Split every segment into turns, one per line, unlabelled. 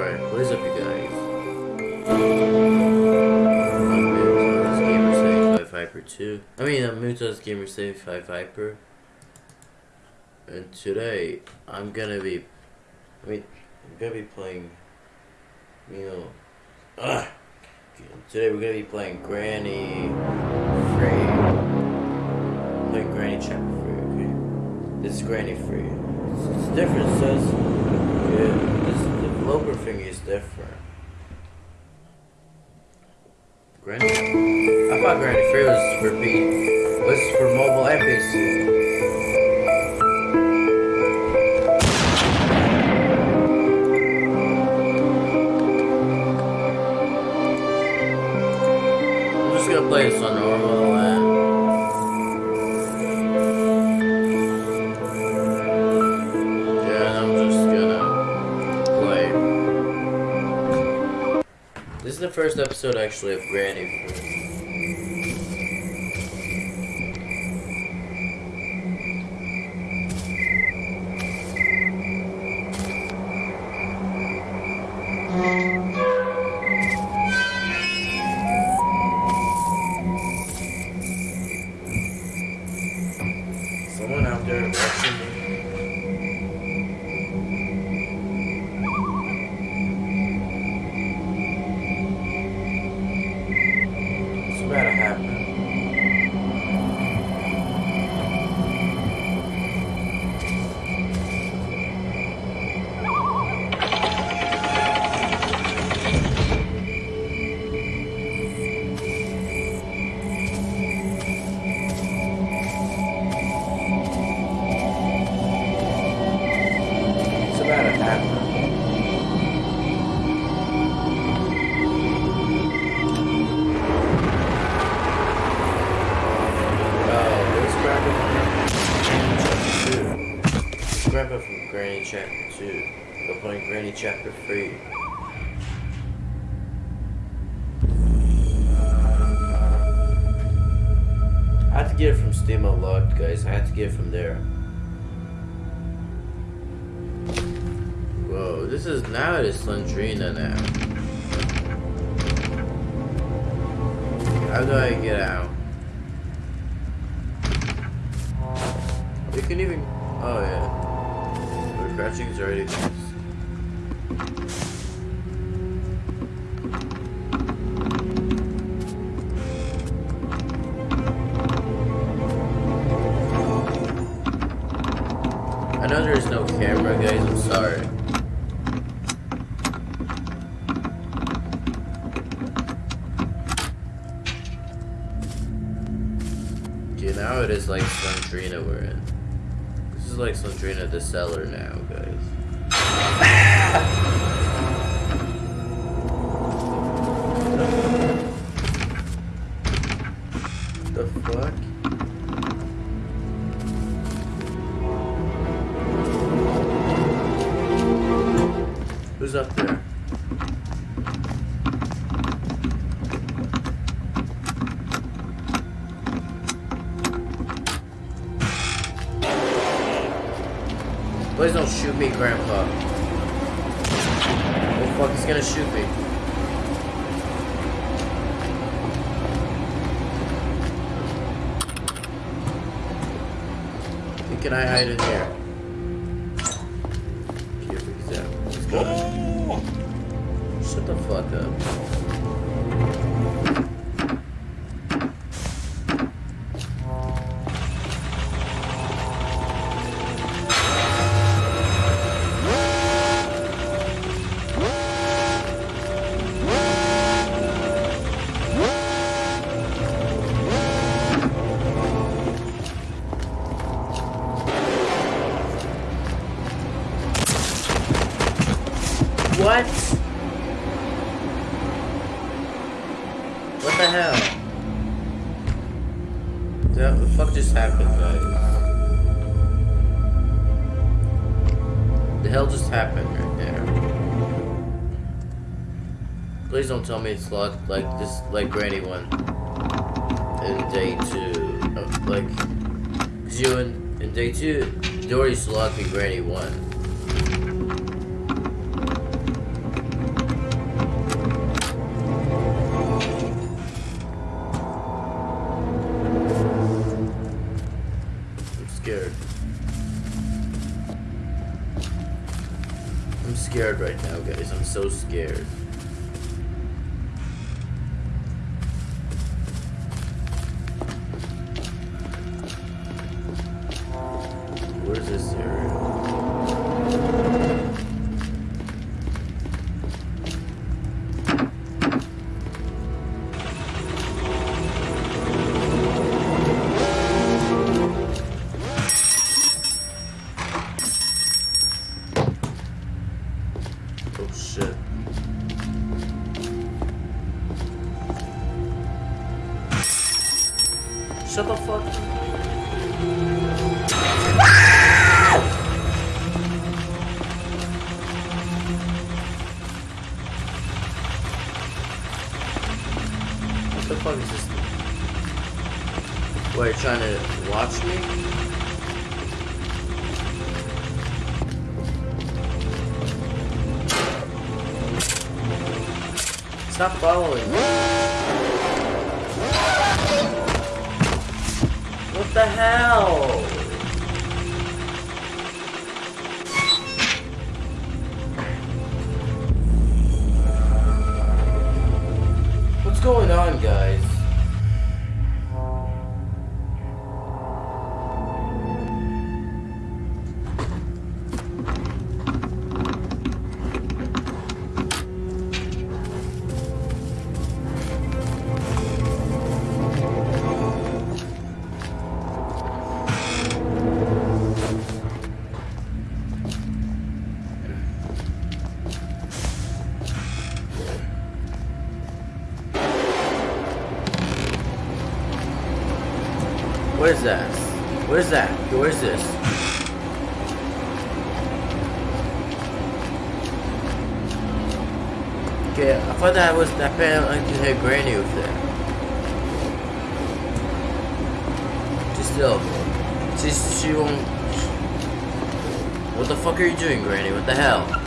Alright, what is up you guys? I'm Gamer 75 Hyper 2. I mean, uh, I'm Mutas Gamer 75 Hyper. And today, I'm gonna be, I mean, I'm gonna be playing, you know, ugh. Today we're gonna be playing Granny Free. Playing Granny Chapter Free, okay? This is Granny Free. It's, it's different, it says, yeah, this thing is different. Granny? I thought Granny Free was for P, was for mobile and PC. I'm just gonna play this on normal episode actually of Granny. Chapter 2. We're playing Granny Chapter 3. I had to get it from Steam Unlocked, guys. I had to get it from there. Whoa, this is now it is Slendrina now. How do I get out? We can even. Oh yeah. Crouching is already. I know there is no camera, guys. I'm sorry. Okay, now it is like Slendrina we're in. Like Sandrina the seller now, guys. Please don't shoot me, Grandpa. Oh fuck, he's gonna shoot me. Hey, Can I hide in here? Shut the fuck up. What? What the hell? The fuck just happened? The hell just happened right there? Please don't tell me it's locked like this, like Granny one in day two. Uh, like, you in, in day two, Dory's locked in Granny one. Scared right now, guys. I'm so scared. The fuck is this? Wait, trying to watch me? Stop following me. What the hell? On, guys? Okay, I thought that was I could hit Granny with it. She still, she she won't. What the fuck are you doing, Granny? What the hell?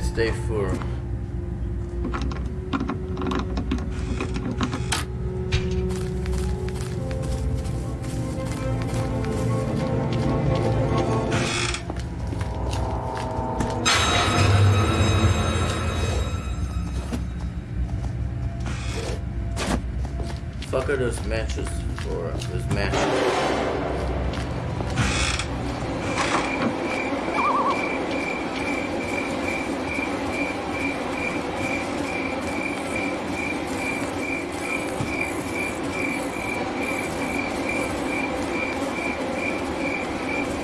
It's day four. Fuck are those matches for? Uh, those matches.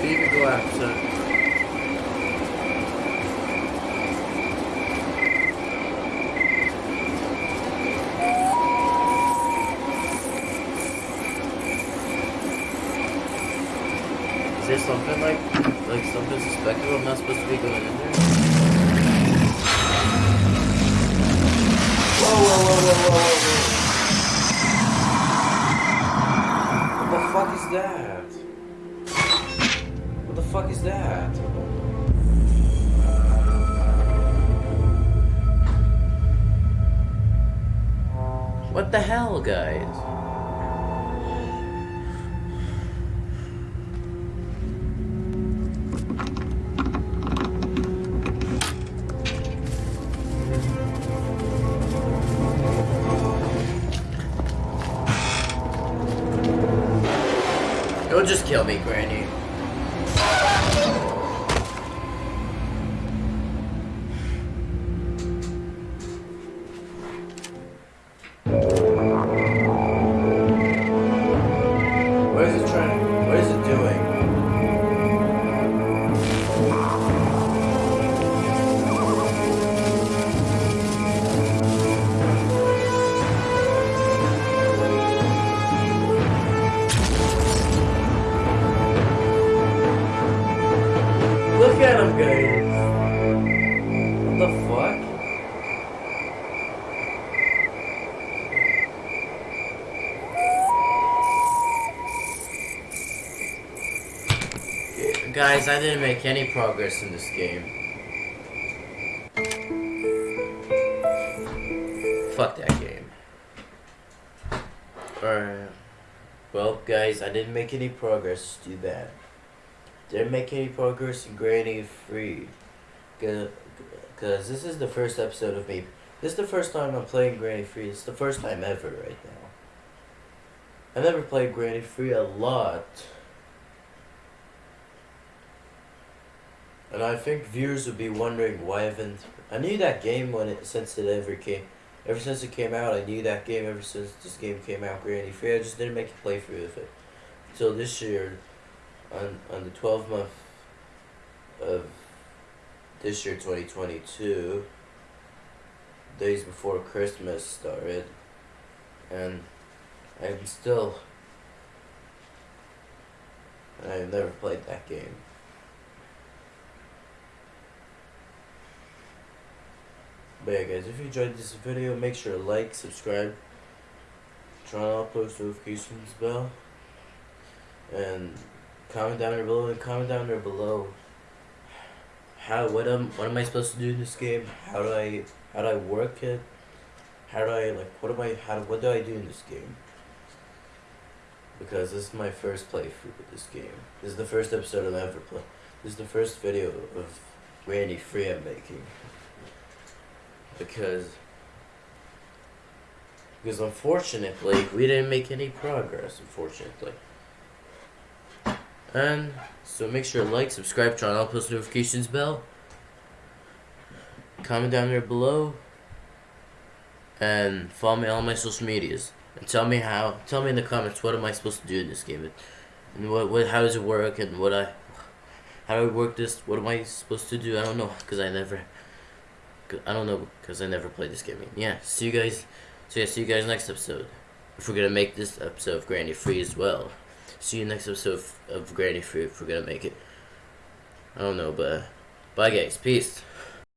You can go outside. Is there something like, like something suspected I'm not supposed to be going in there? Whoa, whoa, whoa, whoa, whoa, whoa, whoa. What the fuck is that? What the fuck is that? What the hell, guys? Just kill me, Granny. Guys, I didn't make any progress in this game. Fuck that game. Alright. Well, guys, I didn't make any progress. Too bad. Didn't make any progress in Granny Free. Because this is the first episode of me. This is the first time I'm playing Granny Free. It's the first time ever right now. I never played Granny Free a lot. And I think viewers would be wondering why haven't. I knew that game when it since it ever came, ever since it came out. I knew that game ever since this game came out. Granny Free. I just didn't make a playthrough of it until this year, on on the 12th month of this year, 2022. Days before Christmas started, and I'm still. I've never played that game. But yeah guys, if you enjoyed this video, make sure to like, subscribe, turn on post notifications bell, and comment down there below, and comment down there below how, what am, what am I supposed to do in this game, how do I, how do I work it, how do I, like, what am I, how, what do I do in this game? Because this is my first playthrough with this game. This is the first episode I've ever played. This is the first video of Granny Free I'm making because because unfortunately we didn't make any progress unfortunately. And so make sure to like subscribe turn on post notifications bell comment down there below and follow me on my social medias. And tell me how tell me in the comments what am I supposed to do in this game? And what, what how does it work? And what I how do I work this? What am I supposed to do? I don't know because I never I don't know because I never played this game. Yeah, see you guys. So yeah, see you guys next episode. If we're gonna make this episode of Granny Free as well. See you next episode of, of Granny Free if we're gonna make it. I don't know, but bye guys. Peace.